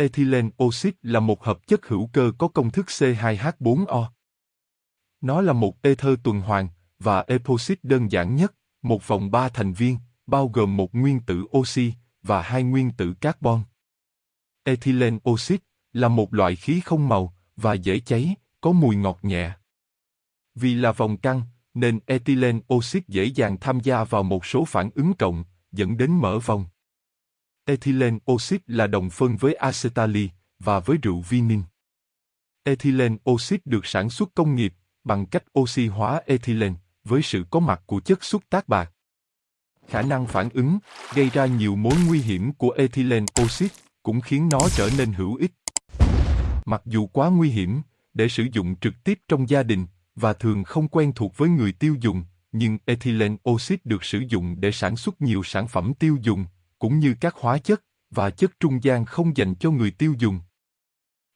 Ethylene oxit là một hợp chất hữu cơ có công thức C2H4O. Nó là một ether tuần hoàn và epoxit đơn giản nhất, một vòng ba thành viên, bao gồm một nguyên tử oxy và hai nguyên tử carbon. Ethylene oxit là một loại khí không màu và dễ cháy, có mùi ngọt nhẹ. Vì là vòng căng, nên ethylene oxit dễ dàng tham gia vào một số phản ứng cộng, dẫn đến mở vòng. Ethylene oxit là đồng phân với acetali và với rượu vinin. Ethylene oxit được sản xuất công nghiệp bằng cách oxy hóa ethylene với sự có mặt của chất xúc tác bạc. Khả năng phản ứng gây ra nhiều mối nguy hiểm của ethylene oxit cũng khiến nó trở nên hữu ích. Mặc dù quá nguy hiểm để sử dụng trực tiếp trong gia đình và thường không quen thuộc với người tiêu dùng, nhưng ethylene oxit được sử dụng để sản xuất nhiều sản phẩm tiêu dùng, cũng như các hóa chất và chất trung gian không dành cho người tiêu dùng.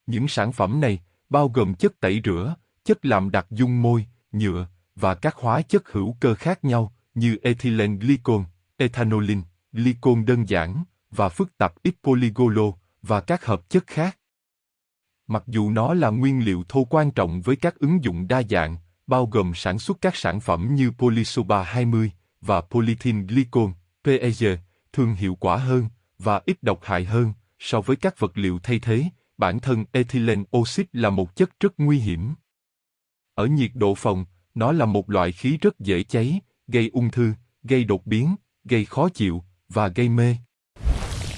Những sản phẩm này bao gồm chất tẩy rửa, chất làm đặc dung môi, nhựa và các hóa chất hữu cơ khác nhau như ethylene glycol, ethanolin, glycol đơn giản và phức tạp ít polygolo và các hợp chất khác. Mặc dù nó là nguyên liệu thô quan trọng với các ứng dụng đa dạng, bao gồm sản xuất các sản phẩm như Polysoba 20 và Polythene glycol, PEG, thường hiệu quả hơn và ít độc hại hơn so với các vật liệu thay thế, bản thân ethylene oxide là một chất rất nguy hiểm. Ở nhiệt độ phòng, nó là một loại khí rất dễ cháy, gây ung thư, gây đột biến, gây khó chịu và gây mê.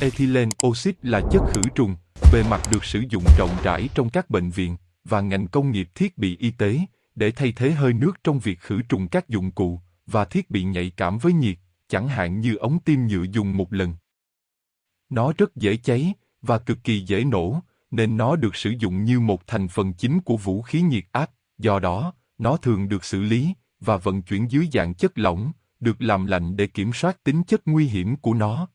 Ethylene oxide là chất khử trùng, bề mặt được sử dụng rộng rãi trong các bệnh viện và ngành công nghiệp thiết bị y tế để thay thế hơi nước trong việc khử trùng các dụng cụ và thiết bị nhạy cảm với nhiệt, chẳng hạn như ống tiêm nhựa dùng một lần. Nó rất dễ cháy và cực kỳ dễ nổ, nên nó được sử dụng như một thành phần chính của vũ khí nhiệt áp, do đó, nó thường được xử lý và vận chuyển dưới dạng chất lỏng, được làm lạnh để kiểm soát tính chất nguy hiểm của nó.